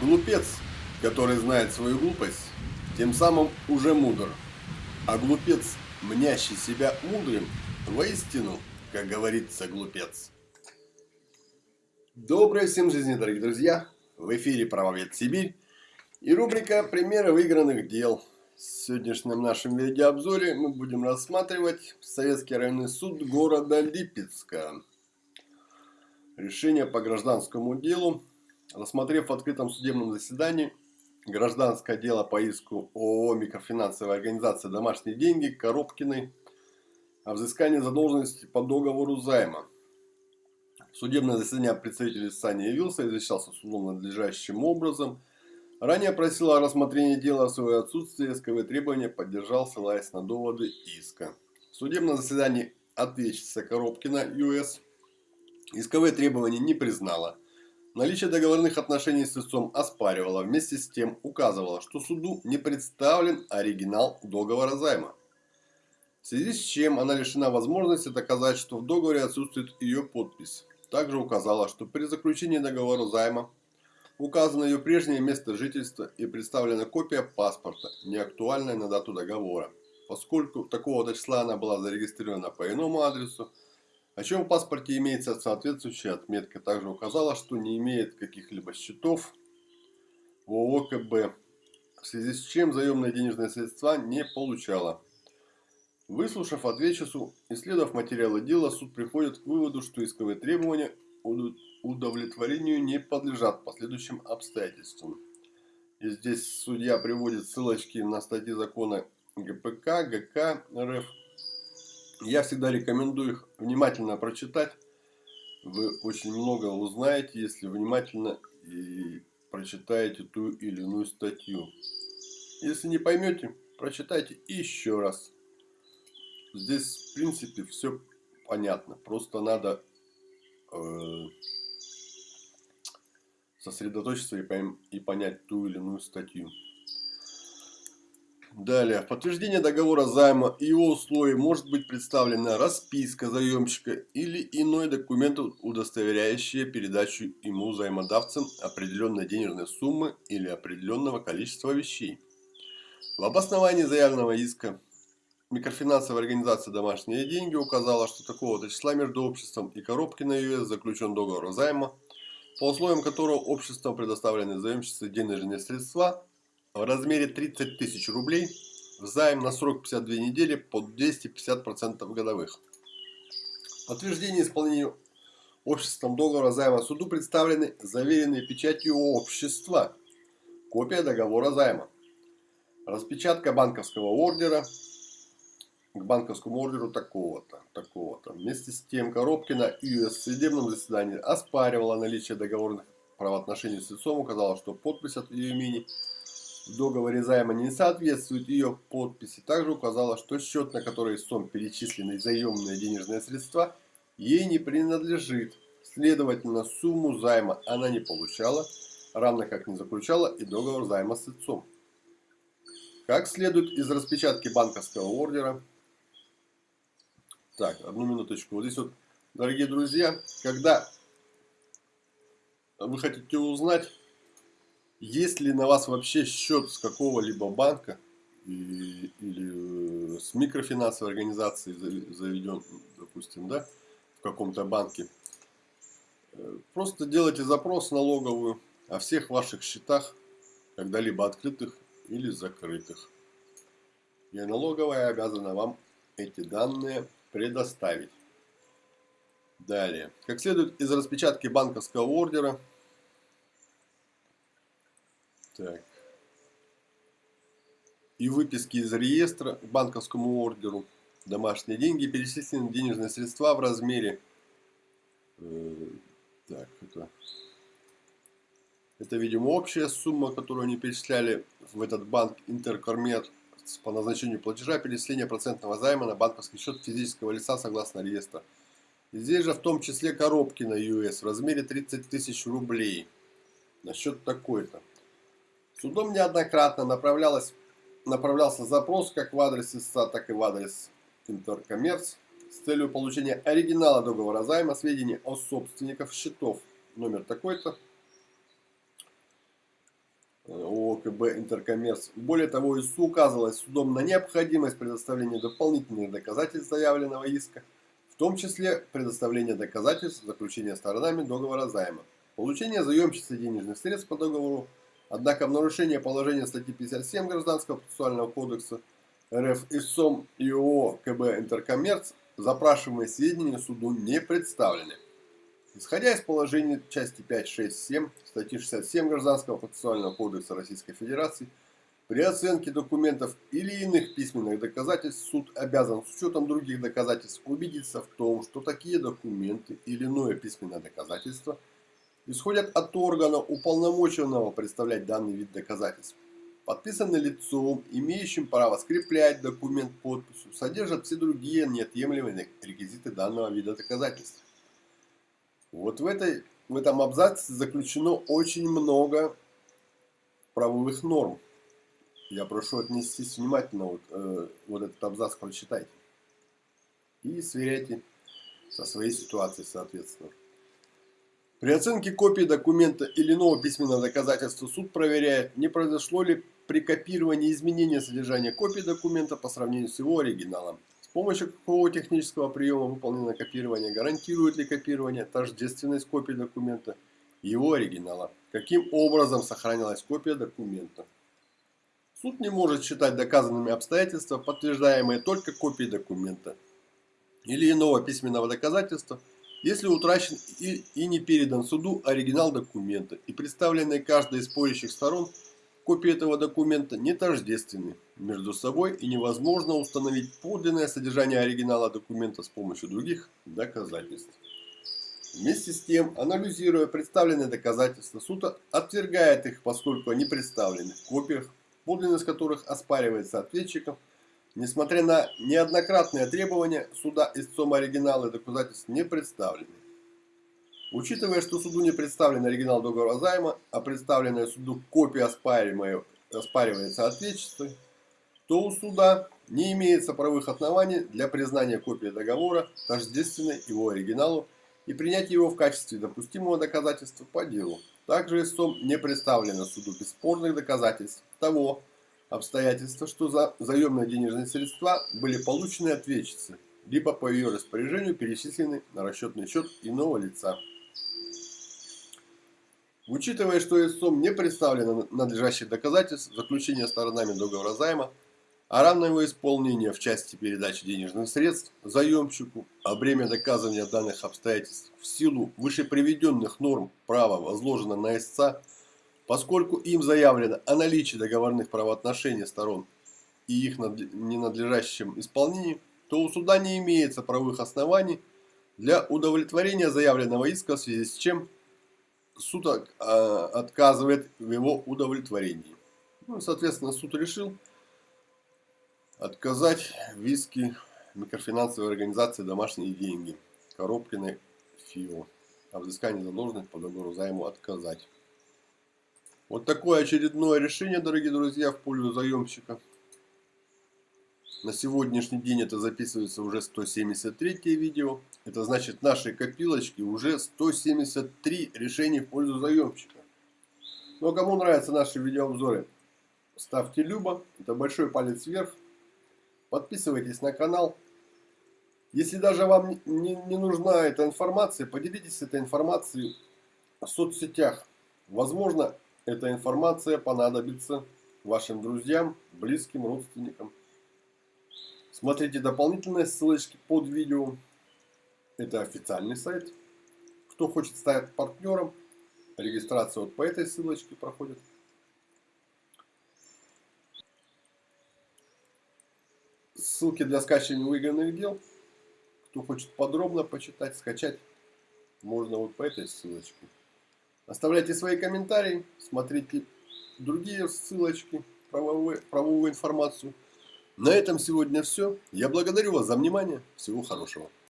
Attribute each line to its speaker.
Speaker 1: Глупец, который знает свою глупость, тем самым уже мудр. А глупец, мнящий себя мудрым, воистину, как говорится, глупец. Доброй всем жизни, дорогие друзья! В эфире «Правовед Сибирь» и рубрика «Примеры выигранных дел». В сегодняшнем нашем видеообзоре мы будем рассматривать Советский районный суд города Липецка. Решение по гражданскому делу Рассмотрев в открытом судебном заседании гражданское дело по иску ООО «Микрофинансовая организация «Домашние деньги» Коробкиной о взыскании задолженности по договору займа. Судебное заседание представитель СА явился и защищался судом надлежащим образом. Ранее просил о рассмотрении дела в свое отсутствие, исковые требования поддержал, ссылаясь на доводы иска. В судебном заседании ответчица Коробкина ЮС исковые требования не признала – Наличие договорных отношений с истцом оспаривало, вместе с тем указывало, что суду не представлен оригинал договора займа. В связи с чем она лишена возможности доказать, что в договоре отсутствует ее подпись. Также указала, что при заключении договора займа указано ее прежнее место жительства и представлена копия паспорта, не актуальная на дату договора. Поскольку такого числа она была зарегистрирована по иному адресу, о чем в паспорте имеется соответствующая отметка. Также указала, что не имеет каких-либо счетов в ООКБ, в связи с чем заемные денежные средства не получала. Выслушав ответчицу, исследовав материалы дела, суд приходит к выводу, что исковые требования удовлетворению не подлежат последующим обстоятельствам. И здесь судья приводит ссылочки на статьи закона ГПК, ГК РФ я всегда рекомендую их внимательно прочитать. Вы очень много узнаете, если внимательно и прочитаете ту или иную статью. Если не поймете, прочитайте еще раз. Здесь, в принципе, все понятно. Просто надо э, сосредоточиться и, пойм и понять ту или иную статью. Далее. В подтверждение договора займа и его условий может быть представлена расписка заемщика или иной документ, удостоверяющий передачу ему взаимодавцам определенной денежной суммы или определенного количества вещей. В обосновании заявленного иска микрофинансовая организация «Домашние деньги» указала, что такого-то числа между обществом и Коробкино ЮС заключен договор займа, по условиям которого обществом предоставлены заемщице денежные средства – в размере 30 тысяч рублей в займ на срок 52 недели под 250% годовых. Подтверждение исполнения обществом договора займа суду представлены заверенные печатью общества, копия договора займа, распечатка банковского ордера к банковскому ордеру такого-то, такого-то. Вместе с тем Коробкина и в судебном заседании оспаривала наличие договорных правоотношений с лицом, указала, что подпись от ее имени – в договоре займа не соответствует ее подписи. Также указала, что счет, на который истцом перечислены заемные денежные средства, ей не принадлежит. Следовательно, сумму займа она не получала, равно как не заключала и договор займа с отцом. Как следует из распечатки банковского ордера. Так, одну минуточку. Вот здесь вот, дорогие друзья, когда вы хотите узнать есть ли на вас вообще счет с какого-либо банка и, или э, с микрофинансовой организации заведен, допустим, да, в каком-то банке? Э, просто делайте запрос налоговую о всех ваших счетах, когда-либо открытых или закрытых. И налоговая обязана вам эти данные предоставить. Далее. Как следует из распечатки банковского ордера, так. И выписки из реестра к банковскому ордеру. Домашние деньги, перечислены денежные средства в размере... Э, так, это... Это, видимо, общая сумма, которую они перечисляли в этот банк Интеркормет по назначению платежа перечисления процентного займа на банковский счет физического лица согласно реестра. И здесь же в том числе коробки на US в размере 30 тысяч рублей на счет такой-то. Судом неоднократно направлялось, направлялся запрос как в адрес ИСА, так и в адрес Интеркоммерс с целью получения оригинала договора займа, сведений о собственниках счетов. Номер такой-то. ОКБ «Интеркоммерс». Более того, ИСУ указывалось судом на необходимость предоставления дополнительных доказательств заявленного иска, в том числе предоставления доказательств заключения сторонами договора займа, получение заемщицы денежных средств по договору, однако в нарушение положения статьи 57 Гражданского процессуального кодекса РФ ИСОМ и ООО КБ «Интеркоммерс» запрашиваемые сведения суду не представлены. Исходя из положений части 5, 6, 7 статьи 67 Гражданского процессуального кодекса Российской Федерации, при оценке документов или иных письменных доказательств суд обязан с учетом других доказательств убедиться в том, что такие документы или иное письменное доказательство исходят от органа, уполномоченного представлять данный вид доказательств. Подписаны лицом, имеющим право скреплять документ подписью, содержат все другие неотъемлемые реквизиты данного вида доказательств. Вот в, этой, в этом абзаце заключено очень много правовых норм. Я прошу отнестись внимательно, вот, э, вот этот абзац прочитайте. И сверяйте со своей ситуацией, соответственно. При оценке копии документа или нового письменного доказательства суд проверяет, не произошло ли при копировании изменения содержания копии документа по сравнению с его оригиналом. Помощью какого технического приема выполнено копирование, гарантирует ли копирование тождественность копии документа и его оригинала, каким образом сохранилась копия документа. Суд не может считать доказанными обстоятельства, подтверждаемые только копией документа или иного письменного доказательства, если утрачен и, и не передан суду оригинал документа и представленный каждой из спорящих сторон – Копии этого документа не тождественны между собой и невозможно установить подлинное содержание оригинала документа с помощью других доказательств. Вместе с тем, анализируя представленные доказательства, суд отвергает их, поскольку они представлены в копиях, подлинность которых оспаривается ответчиком, несмотря на неоднократные требования суда истцом оригинала доказательств не представлены. Учитывая, что суду не представлен оригинал договора займа, а представленная суду копия оспаривается ответчеством, то у суда не имеется правовых оснований для признания копии договора тождественной его оригиналу и принять его в качестве допустимого доказательства по делу. Также истцом не представлено суду бесспорных доказательств того обстоятельства, что за заемные денежные средства были получены ответчицы, либо по ее распоряжению перечислены на расчетный счет иного лица. Учитывая, что истцом не представлено надлежащих доказательств заключения сторонами договора займа, а равное его исполнение в части передачи денежных средств заемщику, а бремя доказывания данных обстоятельств в силу вышеприведенных норм права возложено на истца, поскольку им заявлено о наличии договорных правоотношений сторон и их ненадлежащем исполнении, то у суда не имеется правовых оснований для удовлетворения заявленного иска, в связи с чем суд а, отказывает в его удовлетворении. Ну, соответственно, суд решил отказать в иске микрофинансовой организации «Домашние деньги» Коробкиной ФИО о взыскании задолженности по договору займу отказать. Вот такое очередное решение, дорогие друзья, в пользу заемщика. На сегодняшний день это записывается уже 173 видео. Это значит, нашей копилочке уже 173 решений в пользу заемщика. Но кому нравятся наши видеообзоры, ставьте любо. Это большой палец вверх. Подписывайтесь на канал. Если даже вам не, не нужна эта информация, поделитесь этой информацией в соцсетях. Возможно, эта информация понадобится вашим друзьям, близким, родственникам. Смотрите дополнительные ссылочки под видео. Это официальный сайт. Кто хочет стать партнером, регистрация вот по этой ссылочке проходит. Ссылки для скачивания выигранных дел. Кто хочет подробно почитать, скачать, можно вот по этой ссылочке. Оставляйте свои комментарии, смотрите другие ссылочки, правовую, правовую информацию. На этом сегодня все. Я благодарю вас за внимание. Всего хорошего.